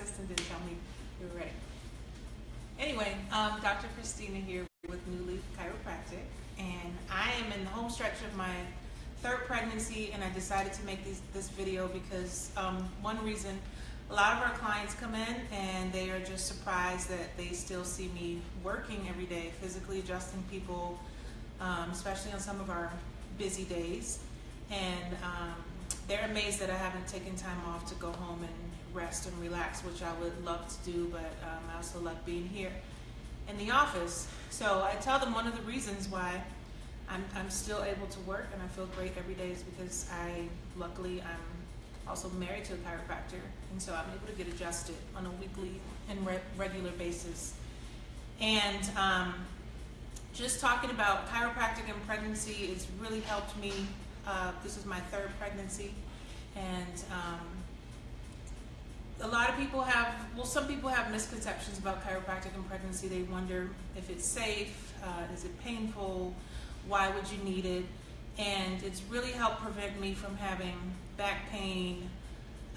assistant didn't tell me you were ready. Anyway, um, Dr. Christina here with New Leaf Chiropractic, and I am in the home stretch of my third pregnancy, and I decided to make these, this video because um, one reason, a lot of our clients come in and they are just surprised that they still see me working every day, physically adjusting people, um, especially on some of our busy days, and um, they're amazed that I haven't taken time off to go home and rest and relax, which I would love to do, but um, I also love being here in the office. So I tell them one of the reasons why I'm, I'm still able to work and I feel great every day is because I, luckily, I'm also married to a chiropractor, and so I'm able to get adjusted on a weekly and re regular basis. And um, just talking about chiropractic and pregnancy, it's really helped me. Uh, this is my third pregnancy, and um, a lot of people have, well, some people have misconceptions about chiropractic and pregnancy. They wonder if it's safe, uh, is it painful, why would you need it? And it's really helped prevent me from having back pain,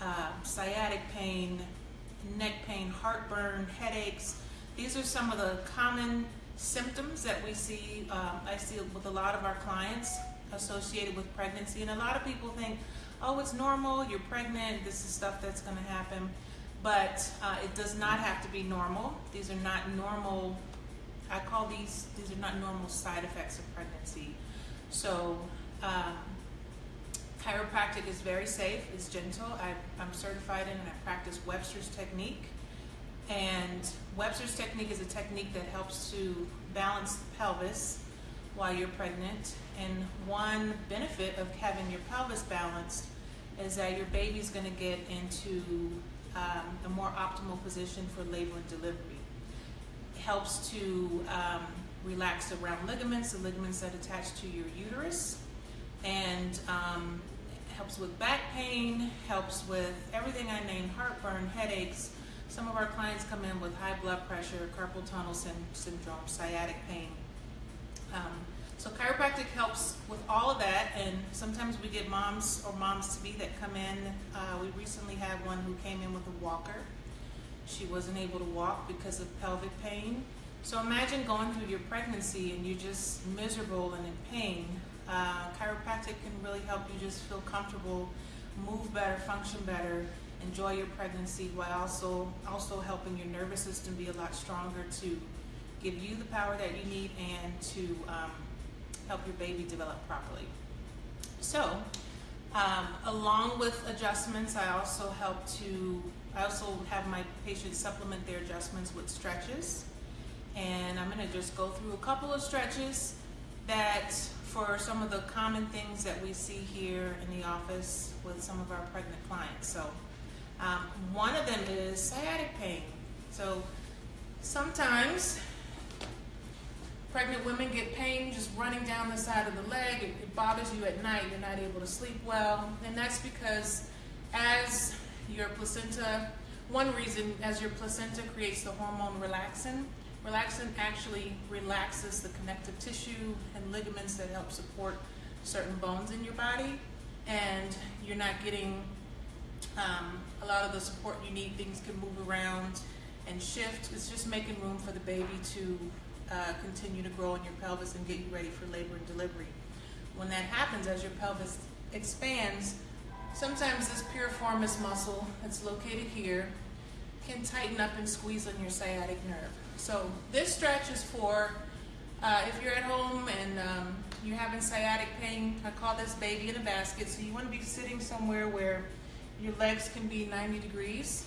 uh, sciatic pain, neck pain, heartburn, headaches. These are some of the common symptoms that we see, um, I see with a lot of our clients associated with pregnancy. And a lot of people think, oh, it's normal, you're pregnant, this is stuff that's going to happen. But uh, it does not have to be normal. These are not normal, I call these, these are not normal side effects of pregnancy. So um, chiropractic is very safe, it's gentle. I, I'm certified in and I practice Webster's technique. And Webster's technique is a technique that helps to balance the pelvis while you're pregnant. And one benefit of having your pelvis balanced is that your baby's going to get into um, a more optimal position for labor and delivery. It helps to um, relax the round ligaments, the ligaments that attach to your uterus, and um, helps with back pain, helps with everything I named, heartburn, headaches. Some of our clients come in with high blood pressure, carpal tunnel syndrome, sciatic pain. Um, so chiropractic helps with all of that, and sometimes we get moms or moms to be that come in. Uh, we recently had one who came in with a walker. She wasn't able to walk because of pelvic pain. So imagine going through your pregnancy and you're just miserable and in pain. Uh, chiropractic can really help you just feel comfortable, move better, function better, enjoy your pregnancy while also also helping your nervous system be a lot stronger to give you the power that you need and to um, help your baby develop properly. So, um, along with adjustments, I also help to, I also have my patients supplement their adjustments with stretches. And I'm gonna just go through a couple of stretches that for some of the common things that we see here in the office with some of our pregnant clients. So um, one of them is sciatic pain. So sometimes Pregnant women get pain just running down the side of the leg. It, it bothers you at night. You're not able to sleep well. And that's because as your placenta, one reason, as your placenta creates the hormone relaxin, relaxin actually relaxes the connective tissue and ligaments that help support certain bones in your body. And you're not getting um, a lot of the support you need. Things can move around and shift. It's just making room for the baby to uh, continue to grow in your pelvis and get you ready for labor and delivery. When that happens, as your pelvis expands, sometimes this piriformis muscle that's located here can tighten up and squeeze on your sciatic nerve. So this stretch is for uh, if you're at home and um, you're having sciatic pain, I call this baby in a basket. So you want to be sitting somewhere where your legs can be 90 degrees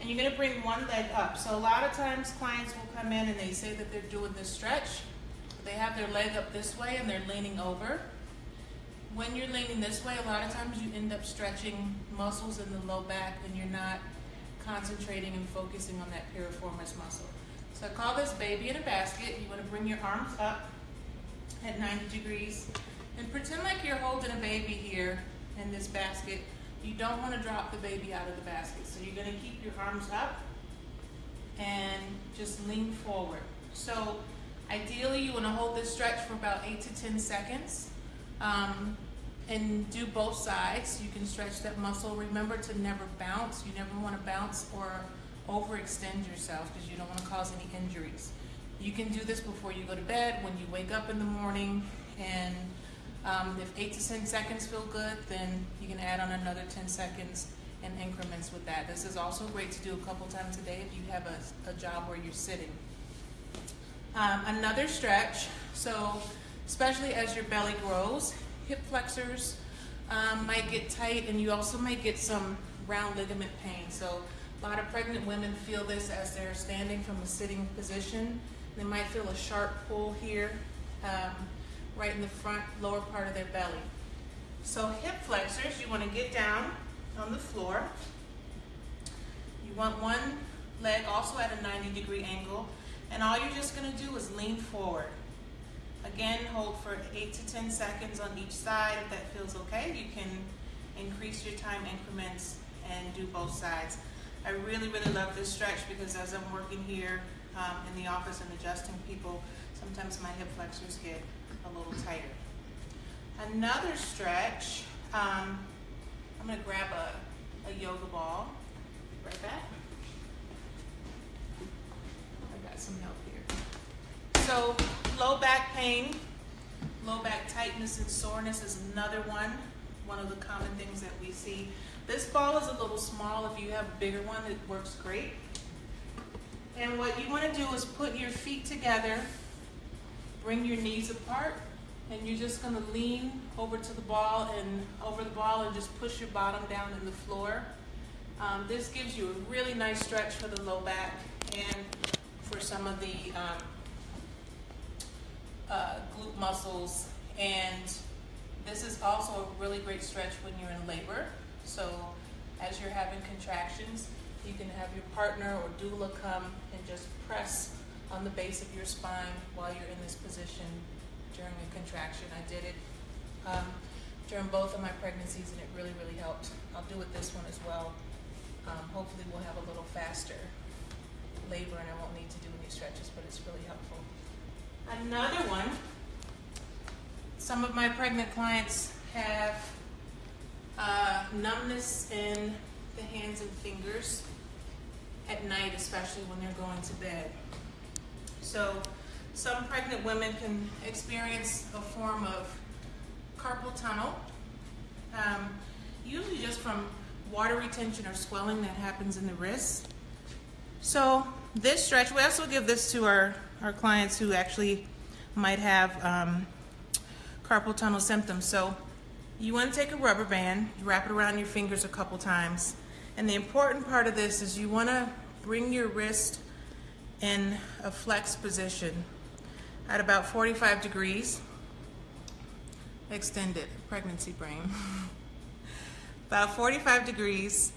and you're gonna bring one leg up. So a lot of times clients will come in and they say that they're doing this stretch. They have their leg up this way and they're leaning over. When you're leaning this way, a lot of times you end up stretching muscles in the low back and you're not concentrating and focusing on that piriformis muscle. So I call this baby in a basket. You wanna bring your arms up at 90 degrees and pretend like you're holding a baby here in this basket you don't want to drop the baby out of the basket. So you're going to keep your arms up and just lean forward. So ideally you want to hold this stretch for about 8 to 10 seconds. Um, and do both sides. You can stretch that muscle. Remember to never bounce. You never want to bounce or overextend yourself because you don't want to cause any injuries. You can do this before you go to bed, when you wake up in the morning, and um, if 8 to 10 seconds feel good, then you can add on another 10 seconds in increments with that. This is also great to do a couple times a day if you have a, a job where you're sitting. Um, another stretch, so especially as your belly grows, hip flexors um, might get tight and you also might get some round ligament pain. So a lot of pregnant women feel this as they're standing from a sitting position. They might feel a sharp pull here, um, right in the front lower part of their belly. So hip flexors, you want to get down on the floor. You want one leg also at a 90 degree angle. And all you're just going to do is lean forward. Again, hold for 8 to 10 seconds on each side. If that feels okay, you can increase your time increments and do both sides. I really, really love this stretch because as I'm working here um, in the office and adjusting people, sometimes my hip flexors get a little tighter. Another stretch, um, I'm going to grab a, a yoga ball. Right back. I got some help here. So low back pain, low back tightness and soreness is another one, one of the common things that we see. This ball is a little small. If you have a bigger one, it works great. And what you want to do is put your feet together, bring your knees apart, and you're just going to lean over to the ball and over the ball and just push your bottom down in the floor. Um, this gives you a really nice stretch for the low back and for some of the um, uh, glute muscles. And this is also a really great stretch when you're in labor. So as you're having contractions, you can have your partner or doula come and just press on the base of your spine while you're in this position during a contraction. I did it um, during both of my pregnancies and it really, really helped. I'll do it this one as well. Um, hopefully we'll have a little faster labor and I won't need to do any stretches, but it's really helpful. Another one, some of my pregnant clients have uh, numbness in the hands and fingers at night, especially when they're going to bed. So some pregnant women can experience a form of carpal tunnel, um, usually just from water retention or swelling that happens in the wrist. So this stretch, we also give this to our, our clients who actually might have um, carpal tunnel symptoms. So you want to take a rubber band, wrap it around your fingers a couple times. And the important part of this is you want to bring your wrist in a flex position at about 45 degrees. Extended pregnancy brain. about 45 degrees.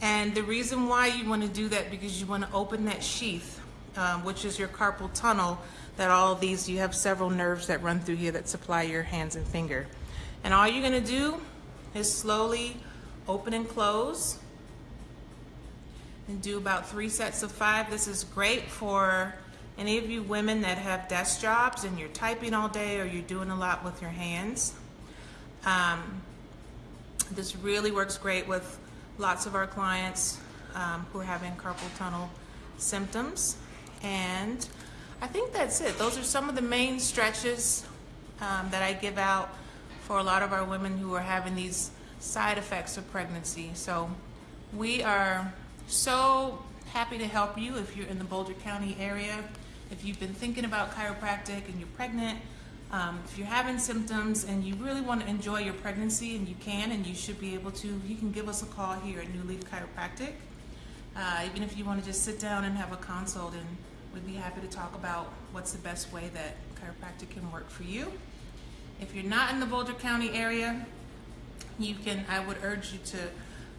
And the reason why you want to do that because you want to open that sheath, um, which is your carpal tunnel, that all of these, you have several nerves that run through here that supply your hands and finger. And all you're going to do is slowly open and close and do about three sets of five. This is great for any of you women that have desk jobs and you're typing all day or you're doing a lot with your hands. Um, this really works great with lots of our clients um, who are having carpal tunnel symptoms. And I think that's it. Those are some of the main stretches um, that I give out for a lot of our women who are having these side effects of pregnancy. So we are so happy to help you if you're in the Boulder County area. If you've been thinking about chiropractic and you're pregnant, um, if you're having symptoms and you really want to enjoy your pregnancy, and you can, and you should be able to, you can give us a call here at New Leaf Chiropractic. Uh, even if you want to just sit down and have a consult, and we'd be happy to talk about what's the best way that chiropractic can work for you. If you're not in the Boulder County area, you can, I would urge you to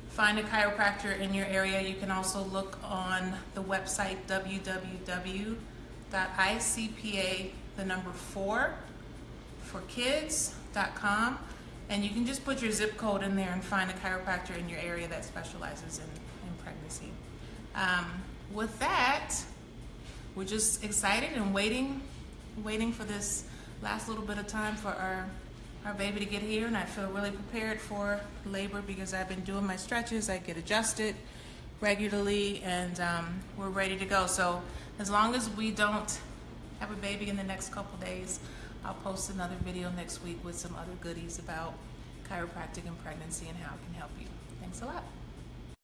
find a chiropractor in your area. You can also look on the website www.icpa, the number four, for kids.com and you can just put your zip code in there and find a chiropractor in your area that specializes in, in pregnancy. Um, with that, we're just excited and waiting, waiting for this last little bit of time for our our baby to get here, and I feel really prepared for labor because I've been doing my stretches. I get adjusted regularly, and um, we're ready to go. So as long as we don't have a baby in the next couple days, I'll post another video next week with some other goodies about chiropractic and pregnancy and how it can help you. Thanks a lot.